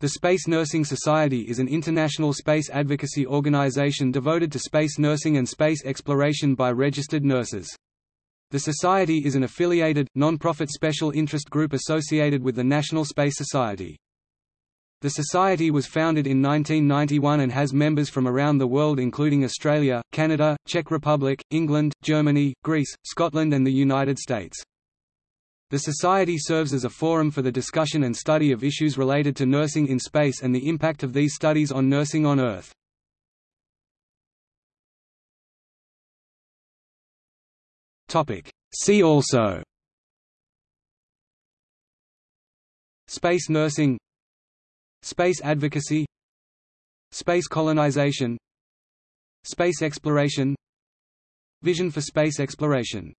The Space Nursing Society is an international space advocacy organization devoted to space nursing and space exploration by registered nurses. The Society is an affiliated, non-profit special interest group associated with the National Space Society. The Society was founded in 1991 and has members from around the world including Australia, Canada, Czech Republic, England, Germany, Greece, Scotland and the United States. The Society serves as a forum for the discussion and study of issues related to nursing in space and the impact of these studies on nursing on Earth. See also. Space nursing. Space advocacy. Space colonization. Space exploration. Vision for space exploration